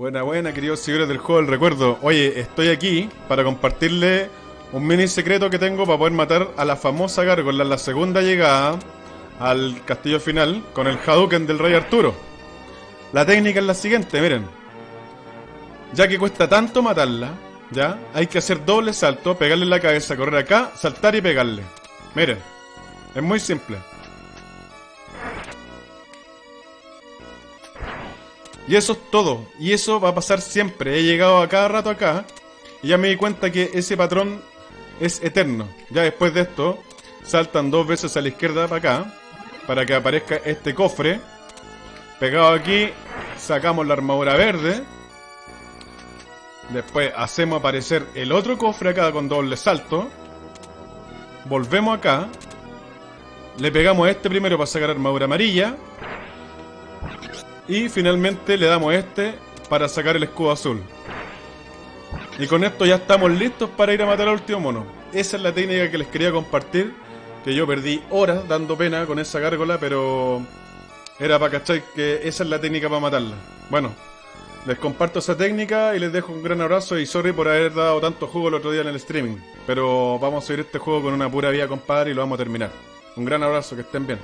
Buena, buena, queridos seguidores del juego del recuerdo. Oye, estoy aquí para compartirle un mini secreto que tengo para poder matar a la famosa gárgola en la segunda llegada al castillo final con el Hadouken del Rey Arturo. La técnica es la siguiente, miren. Ya que cuesta tanto matarla, ¿ya? Hay que hacer doble salto, pegarle en la cabeza, correr acá, saltar y pegarle. Miren, es muy simple. Y eso es todo. Y eso va a pasar siempre. He llegado a cada rato acá y ya me di cuenta que ese patrón es eterno. Ya después de esto, saltan dos veces a la izquierda para acá para que aparezca este cofre. Pegado aquí, sacamos la armadura verde. Después hacemos aparecer el otro cofre acá con doble salto. Volvemos acá. Le pegamos a este primero para sacar armadura amarilla. Y finalmente le damos este para sacar el escudo azul. Y con esto ya estamos listos para ir a matar al último mono. Esa es la técnica que les quería compartir. Que yo perdí horas dando pena con esa gárgola, pero era para cachar que esa es la técnica para matarla. Bueno, les comparto esa técnica y les dejo un gran abrazo y sorry por haber dado tanto juego el otro día en el streaming. Pero vamos a seguir este juego con una pura vida, compadre, y lo vamos a terminar. Un gran abrazo, que estén bien.